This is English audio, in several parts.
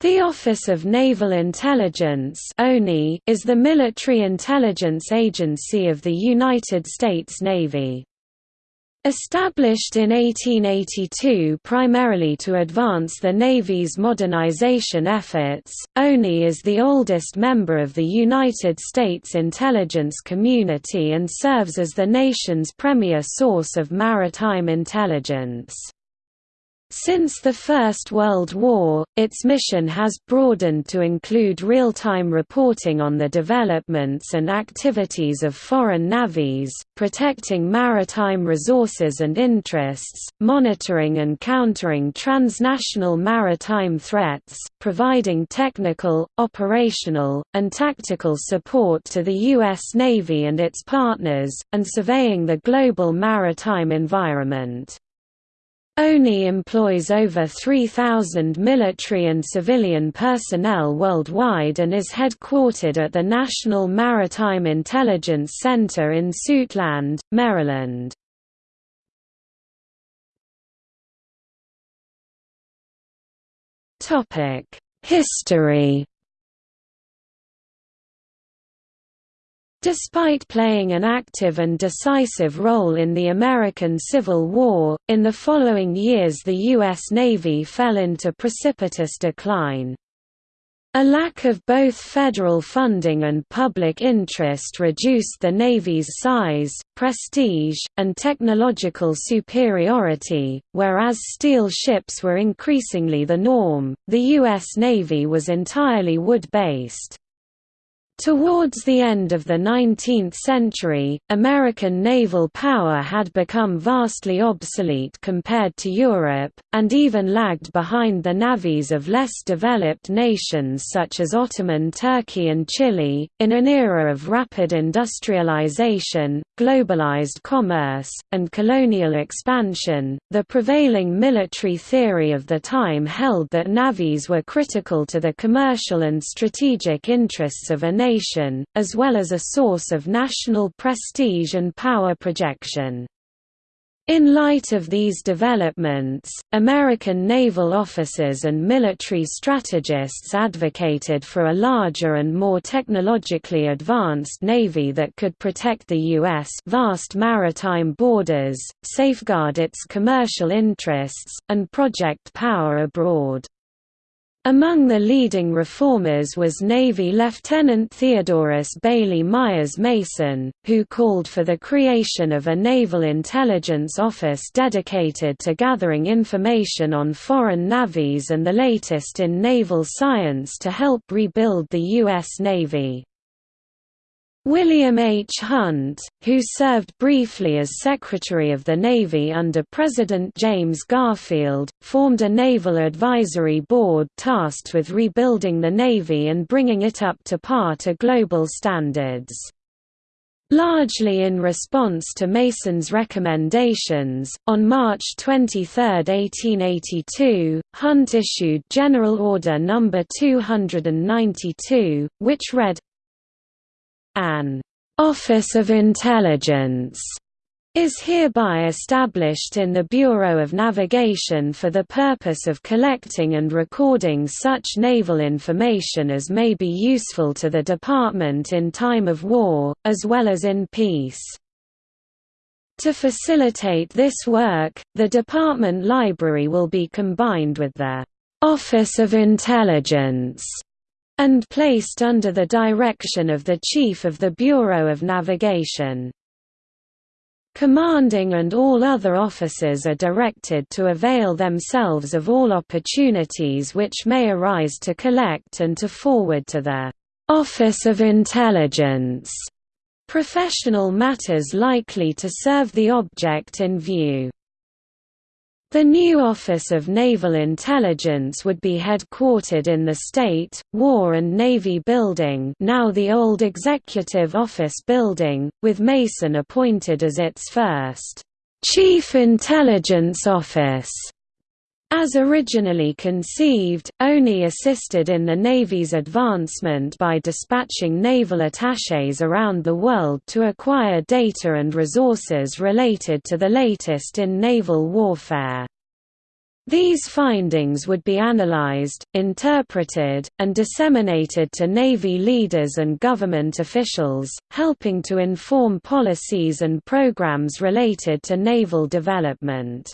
The Office of Naval Intelligence is the military intelligence agency of the United States Navy. Established in 1882 primarily to advance the Navy's modernization efforts, ONI is the oldest member of the United States intelligence community and serves as the nation's premier source of maritime intelligence. Since the First World War, its mission has broadened to include real-time reporting on the developments and activities of foreign navies, protecting maritime resources and interests, monitoring and countering transnational maritime threats, providing technical, operational, and tactical support to the U.S. Navy and its partners, and surveying the global maritime environment. ONI employs over 3,000 military and civilian personnel worldwide and is headquartered at the National Maritime Intelligence Center in Suitland, Maryland. History Despite playing an active and decisive role in the American Civil War, in the following years the U.S. Navy fell into precipitous decline. A lack of both federal funding and public interest reduced the Navy's size, prestige, and technological superiority. Whereas steel ships were increasingly the norm, the U.S. Navy was entirely wood based. Towards the end of the 19th century, American naval power had become vastly obsolete compared to Europe, and even lagged behind the navies of less developed nations such as Ottoman Turkey and Chile. In an era of rapid industrialization, globalized commerce, and colonial expansion, the prevailing military theory of the time held that navies were critical to the commercial and strategic interests of a nation nation, as well as a source of national prestige and power projection. In light of these developments, American naval officers and military strategists advocated for a larger and more technologically advanced navy that could protect the U.S. vast maritime borders, safeguard its commercial interests, and project power abroad. Among the leading reformers was Navy Lieutenant Theodorus Bailey Myers Mason, who called for the creation of a Naval Intelligence Office dedicated to gathering information on foreign navies and the latest in naval science to help rebuild the U.S. Navy. William H. Hunt, who served briefly as Secretary of the Navy under President James Garfield, formed a Naval Advisory Board tasked with rebuilding the Navy and bringing it up to par to global standards. Largely in response to Mason's recommendations, on March 23, 1882, Hunt issued General Order No. 292, which read, an Office of Intelligence is hereby established in the Bureau of Navigation for the purpose of collecting and recording such naval information as may be useful to the Department in time of war, as well as in peace. To facilitate this work, the Department Library will be combined with the Office of Intelligence and placed under the direction of the Chief of the Bureau of Navigation. Commanding and all other officers are directed to avail themselves of all opportunities which may arise to collect and to forward to the Office of Intelligence professional matters likely to serve the object in view. The new Office of Naval Intelligence would be headquartered in the State, War and Navy Building now the old Executive Office Building, with Mason appointed as its first «Chief Intelligence Office». As originally conceived, ONI assisted in the Navy's advancement by dispatching naval attachés around the world to acquire data and resources related to the latest in naval warfare. These findings would be analyzed, interpreted, and disseminated to Navy leaders and government officials, helping to inform policies and programs related to naval development.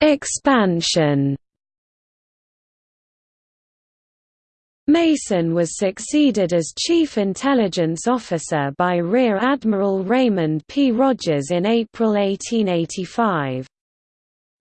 Expansion Mason was succeeded as Chief Intelligence Officer by Rear Admiral Raymond P. Rogers in April 1885.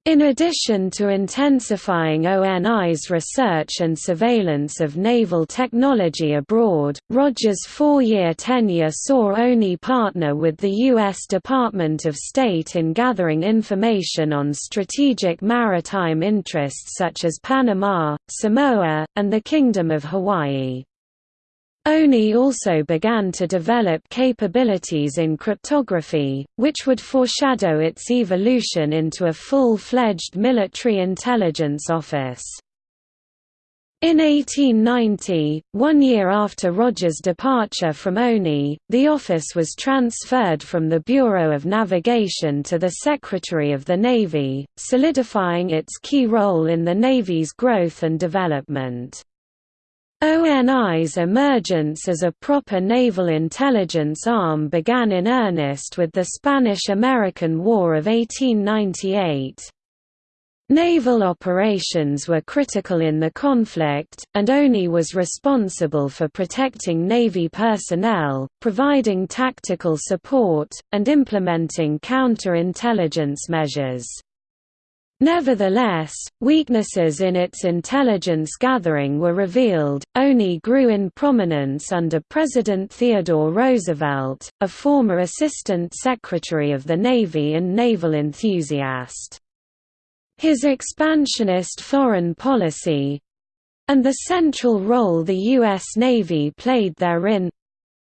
In addition to intensifying ONI's research and surveillance of naval technology abroad, Rogers' four-year tenure saw ONI partner with the U.S. Department of State in gathering information on strategic maritime interests such as Panama, Samoa, and the Kingdom of Hawaii. ONI also began to develop capabilities in cryptography, which would foreshadow its evolution into a full-fledged military intelligence office. In 1890, one year after Roger's departure from ONI, the office was transferred from the Bureau of Navigation to the Secretary of the Navy, solidifying its key role in the Navy's growth and development. ONI's emergence as a proper naval intelligence arm began in earnest with the Spanish–American War of 1898. Naval operations were critical in the conflict, and ONI was responsible for protecting Navy personnel, providing tactical support, and implementing counter-intelligence measures. Nevertheless, weaknesses in its intelligence gathering were revealed. ONI grew in prominence under President Theodore Roosevelt, a former Assistant Secretary of the Navy and naval enthusiast. His expansionist foreign policy and the central role the U.S. Navy played therein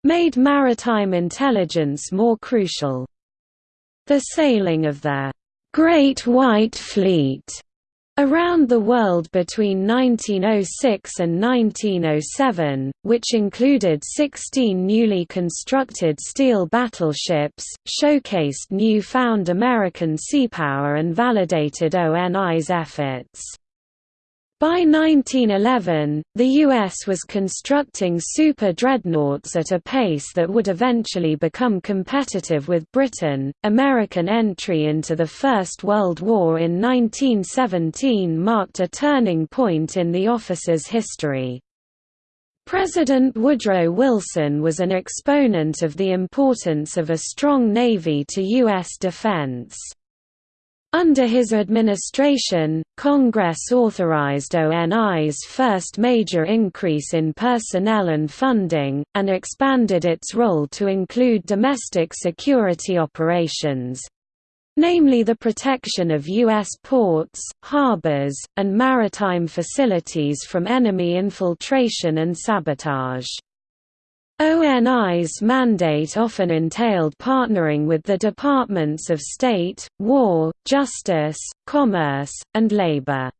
made maritime intelligence more crucial. The sailing of the Great White Fleet around the world between 1906 and 1907, which included 16 newly constructed steel battleships, showcased new-found American seapower and validated ONI's efforts. By 1911, the U.S. was constructing super dreadnoughts at a pace that would eventually become competitive with Britain. American entry into the First World War in 1917 marked a turning point in the office's history. President Woodrow Wilson was an exponent of the importance of a strong Navy to U.S. defense. Under his administration, Congress authorized ONI's first major increase in personnel and funding, and expanded its role to include domestic security operations namely the protection of U.S. ports, harbors, and maritime facilities from enemy infiltration and sabotage. ONI's mandate often entailed partnering with the Departments of State, War, Justice, Commerce, and Labor.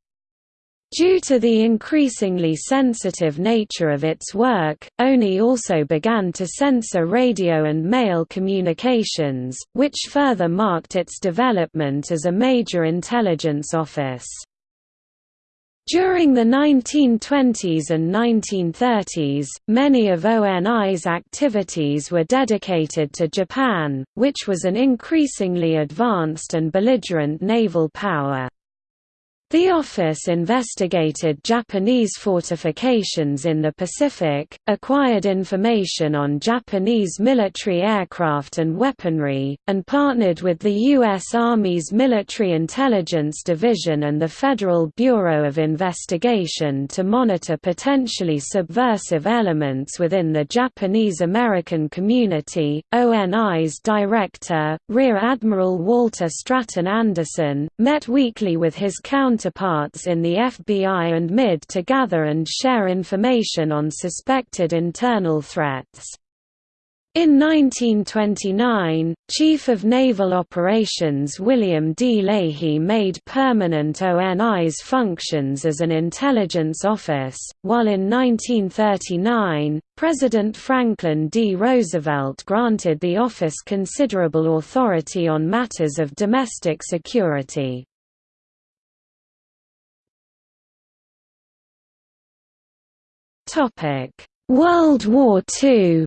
Due to the increasingly sensitive nature of its work, ONI also began to censor radio and mail communications, which further marked its development as a major intelligence office. During the 1920s and 1930s, many of ONI's activities were dedicated to Japan, which was an increasingly advanced and belligerent naval power. The office investigated Japanese fortifications in the Pacific, acquired information on Japanese military aircraft and weaponry, and partnered with the U.S. Army's Military Intelligence Division and the Federal Bureau of Investigation to monitor potentially subversive elements within the Japanese American community. ONI's director, Rear Admiral Walter Stratton Anderson, met weekly with his counter counterparts in the FBI and MID to gather and share information on suspected internal threats. In 1929, Chief of Naval Operations William D. Leahy made permanent ONI's functions as an intelligence office, while in 1939, President Franklin D. Roosevelt granted the office considerable authority on matters of domestic security. World War II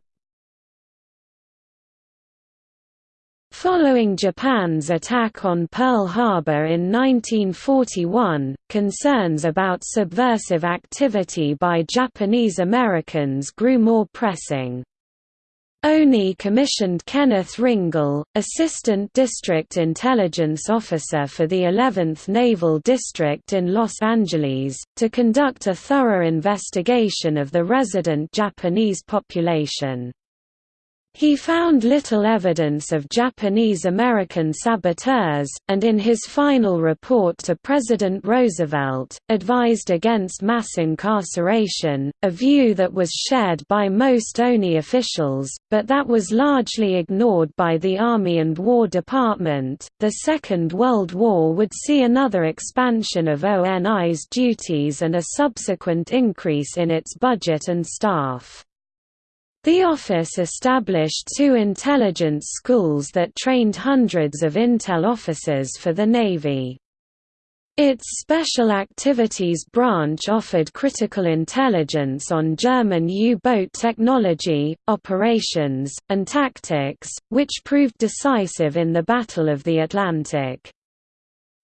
Following Japan's attack on Pearl Harbor in 1941, concerns about subversive activity by Japanese Americans grew more pressing. ONI commissioned Kenneth Ringle, Assistant District Intelligence Officer for the 11th Naval District in Los Angeles, to conduct a thorough investigation of the resident Japanese population. He found little evidence of Japanese-American saboteurs, and in his final report to President Roosevelt, advised against mass incarceration, a view that was shared by most ONI officials, but that was largely ignored by the Army and War Department. The Second World War would see another expansion of ONI's duties and a subsequent increase in its budget and staff. The office established two intelligence schools that trained hundreds of intel officers for the Navy. Its Special Activities Branch offered critical intelligence on German U-boat technology, operations, and tactics, which proved decisive in the Battle of the Atlantic.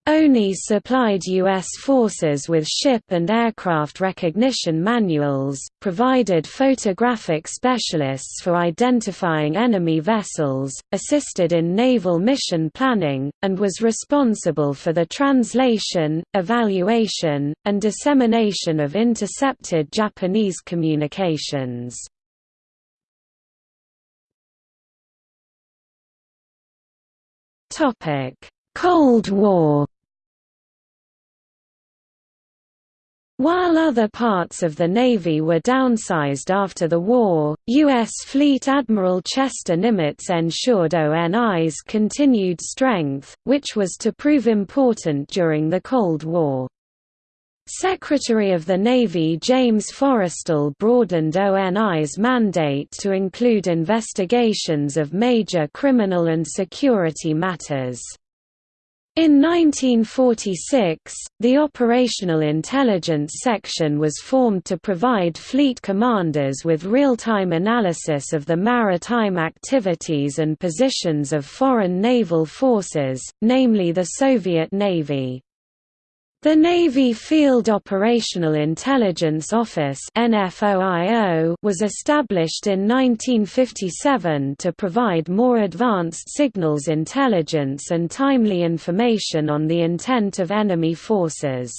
ONI supplied U.S. forces with ship and aircraft recognition manuals, provided photographic specialists for identifying enemy vessels, assisted in naval mission planning, and was responsible for the translation, evaluation, and dissemination of intercepted Japanese communications. Cold War While other parts of the Navy were downsized after the war, U.S. Fleet Admiral Chester Nimitz ensured ONI's continued strength, which was to prove important during the Cold War. Secretary of the Navy James Forrestal broadened ONI's mandate to include investigations of major criminal and security matters. In 1946, the Operational Intelligence Section was formed to provide fleet commanders with real-time analysis of the maritime activities and positions of foreign naval forces, namely the Soviet Navy. The Navy Field Operational Intelligence Office was established in 1957 to provide more advanced signals intelligence and timely information on the intent of enemy forces.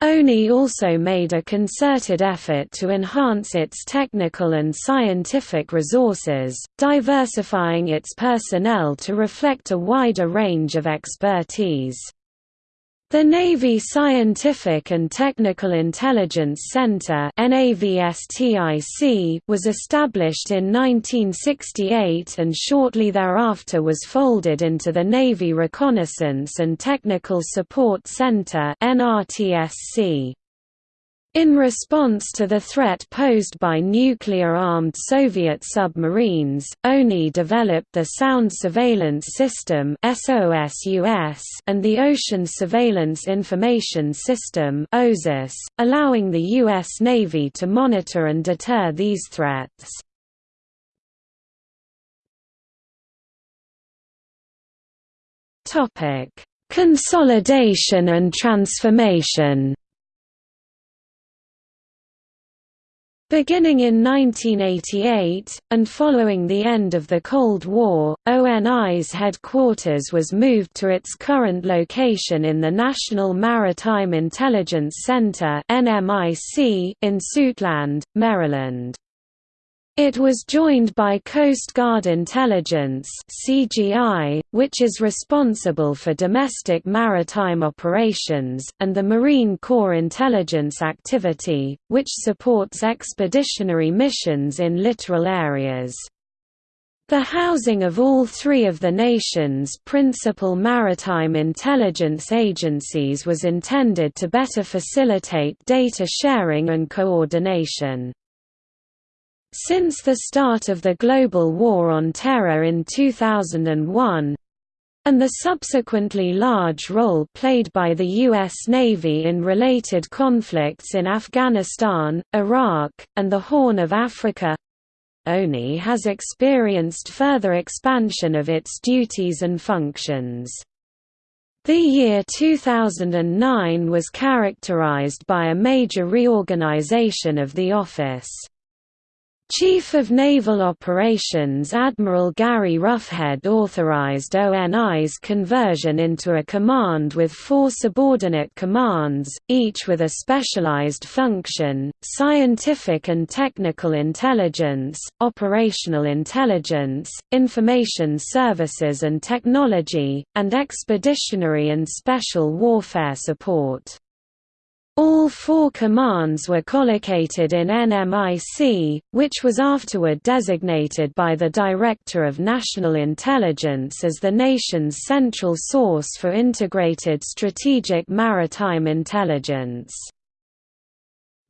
ONI also made a concerted effort to enhance its technical and scientific resources, diversifying its personnel to reflect a wider range of expertise. The Navy Scientific and Technical Intelligence Center was established in 1968 and shortly thereafter was folded into the Navy Reconnaissance and Technical Support Center NRTSC. In response to the threat posed by nuclear-armed Soviet submarines, ONI developed the Sound Surveillance System and the Ocean Surveillance Information System allowing the U.S. Navy to monitor and deter these threats. Consolidation and transformation Beginning in 1988, and following the end of the Cold War, ONI's headquarters was moved to its current location in the National Maritime Intelligence Center in Suitland, Maryland. It was joined by Coast Guard Intelligence (CGI), which is responsible for domestic maritime operations, and the Marine Corps Intelligence Activity, which supports expeditionary missions in littoral areas. The housing of all three of the nation's principal maritime intelligence agencies was intended to better facilitate data sharing and coordination. Since the start of the global war on terror in 2001, and the subsequently large role played by the U.S. Navy in related conflicts in Afghanistan, Iraq, and the Horn of Africa, ONI has experienced further expansion of its duties and functions. The year 2009 was characterized by a major reorganization of the office. Chief of Naval Operations Admiral Gary Roughead authorized ONI's conversion into a command with four subordinate commands, each with a specialized function, scientific and technical intelligence, operational intelligence, information services and technology, and expeditionary and special warfare support. All four commands were collocated in NMIC, which was afterward designated by the Director of National Intelligence as the nation's central source for integrated strategic maritime intelligence.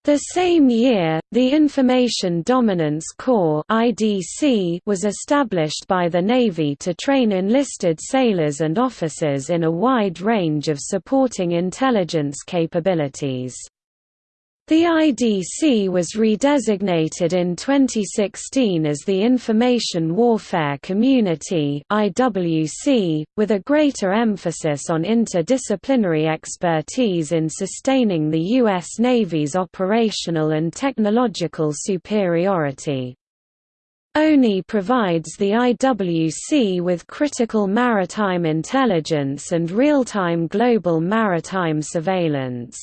The same year, the Information Dominance Corps (IDC) was established by the Navy to train enlisted sailors and officers in a wide range of supporting intelligence capabilities. The IDC was redesignated in 2016 as the Information Warfare Community (IWC), with a greater emphasis on interdisciplinary expertise in sustaining the U.S. Navy's operational and technological superiority. ONI provides the IWC with critical maritime intelligence and real-time global maritime surveillance.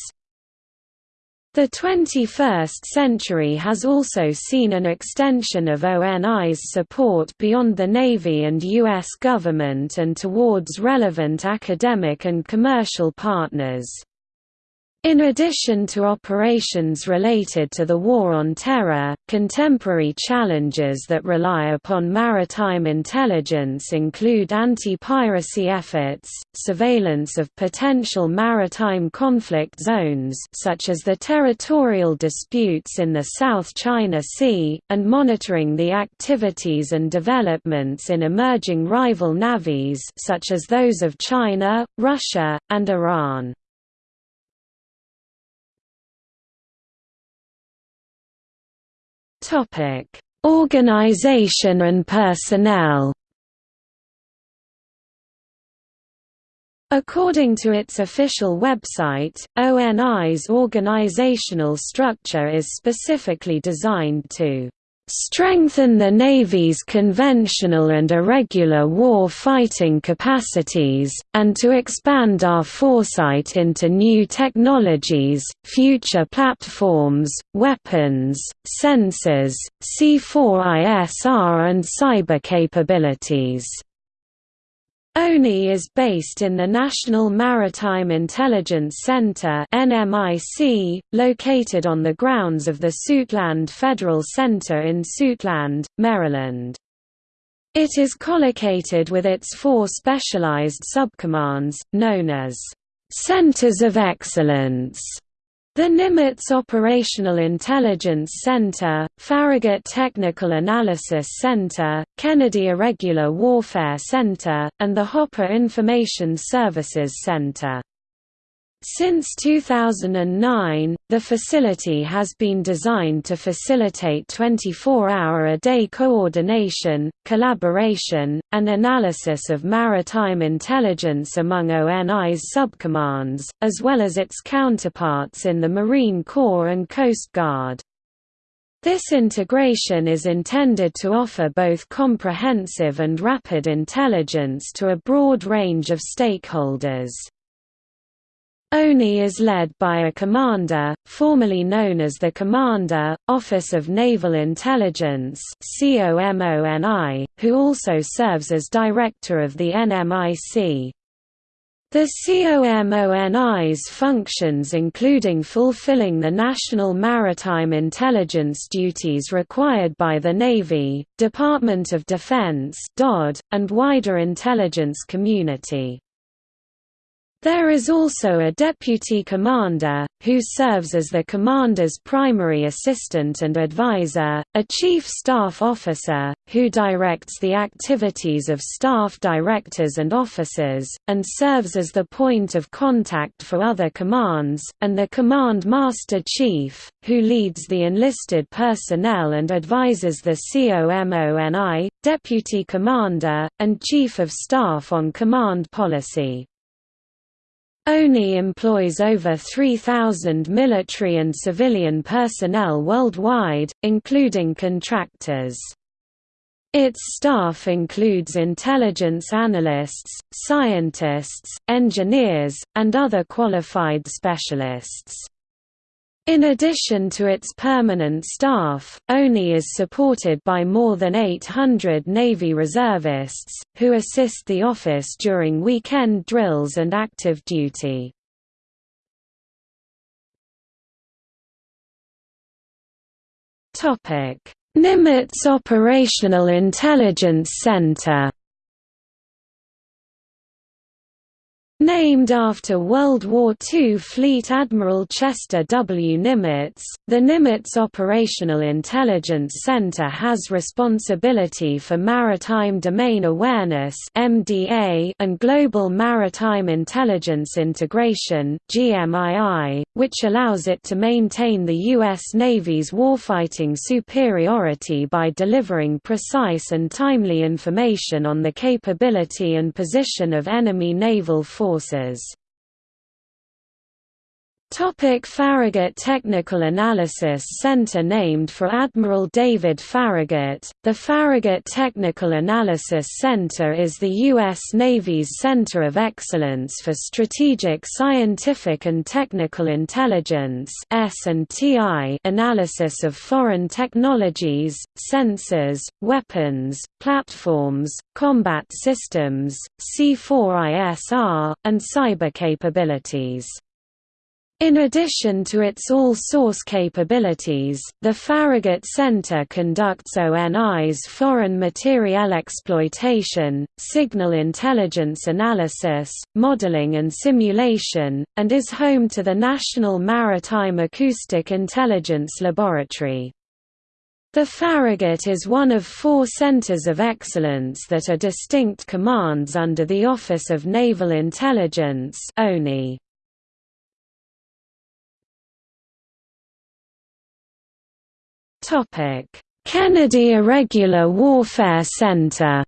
The 21st century has also seen an extension of ONI's support beyond the Navy and U.S. government and towards relevant academic and commercial partners. In addition to operations related to the War on Terror, contemporary challenges that rely upon maritime intelligence include anti-piracy efforts, surveillance of potential maritime conflict zones such as the territorial disputes in the South China Sea, and monitoring the activities and developments in emerging rival navies such as those of China, Russia, and Iran. Topic: Organization and personnel. According to its official website, ONI's organizational structure is specifically designed to strengthen the Navy's conventional and irregular war-fighting capacities, and to expand our foresight into new technologies, future platforms, weapons, sensors, C4ISR and cyber capabilities. ONI is based in the National Maritime Intelligence Center located on the grounds of the Suitland Federal Center in Suitland, Maryland. It is collocated with its four specialized subcommands, known as Centers of Excellence the Nimitz Operational Intelligence Center, Farragut Technical Analysis Center, Kennedy Irregular Warfare Center, and the Hopper Information Services Center. Since 2009, the facility has been designed to facilitate 24-hour-a-day coordination, collaboration, and analysis of maritime intelligence among ONI's subcommands, as well as its counterparts in the Marine Corps and Coast Guard. This integration is intended to offer both comprehensive and rapid intelligence to a broad range of stakeholders. ONI is led by a commander, formerly known as the Commander, Office of Naval Intelligence who also serves as director of the NMIC. The COMONI's functions including fulfilling the national maritime intelligence duties required by the Navy, Department of Defense and wider intelligence community. There is also a deputy commander, who serves as the commander's primary assistant and advisor, a chief staff officer, who directs the activities of staff directors and officers, and serves as the point of contact for other commands, and the command master chief, who leads the enlisted personnel and advises the COMONI, deputy commander, and chief of staff on command policy. ONI employs over 3,000 military and civilian personnel worldwide, including contractors. Its staff includes intelligence analysts, scientists, engineers, and other qualified specialists. In addition to its permanent staff, ONI is supported by more than 800 Navy reservists, who assist the office during weekend drills and active duty. Nimitz Operational Intelligence Center Named after World War II Fleet Admiral Chester W. Nimitz, the Nimitz Operational Intelligence Center has responsibility for maritime domain awareness and global maritime intelligence integration which allows it to maintain the U.S. Navy's warfighting superiority by delivering precise and timely information on the capability and position of enemy naval forces forces Topic Farragut Technical Analysis Center Named for Admiral David Farragut, the Farragut Technical Analysis Center is the U.S. Navy's center of excellence for strategic scientific and technical intelligence analysis of foreign technologies, sensors, weapons, platforms, combat systems, C4ISR, and cyber capabilities. In addition to its all-source capabilities, the Farragut Center conducts ONI's foreign materiel exploitation, signal intelligence analysis, modeling and simulation, and is home to the National Maritime Acoustic Intelligence Laboratory. The Farragut is one of four centers of excellence that are distinct commands under the Office of Naval Intelligence ONI. Kennedy Irregular Warfare Center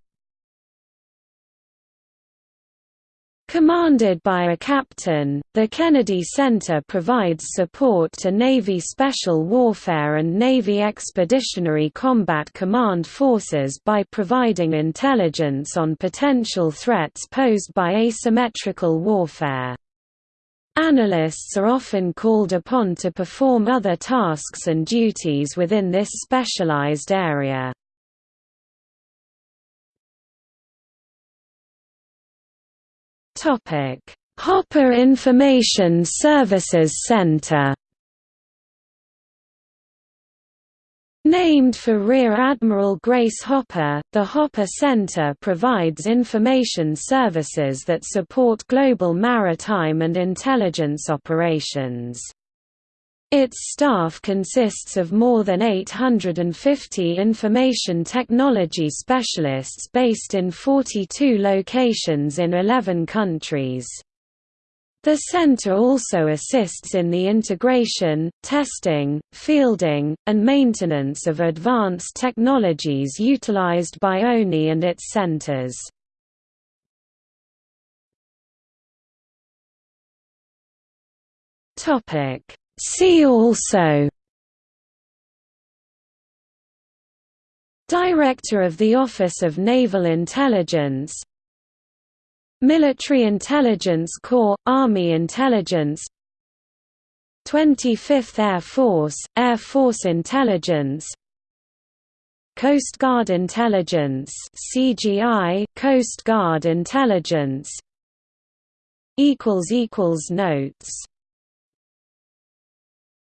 Commanded by a captain, the Kennedy Center provides support to Navy Special Warfare and Navy Expeditionary Combat Command forces by providing intelligence on potential threats posed by asymmetrical warfare. Analysts are often called upon to perform other tasks and duties within this specialized area. Hopper Information Services Center Named for Rear Admiral Grace Hopper, the Hopper Center provides information services that support global maritime and intelligence operations. Its staff consists of more than 850 information technology specialists based in 42 locations in 11 countries. The center also assists in the integration, testing, fielding, and maintenance of advanced technologies utilized by ONI and its centers. See also Director of the Office of Naval Intelligence Military Intelligence Corps – Army Intelligence 25th Air Force – Air Force Intelligence Coast Guard Intelligence CGI Coast Guard Intelligence notes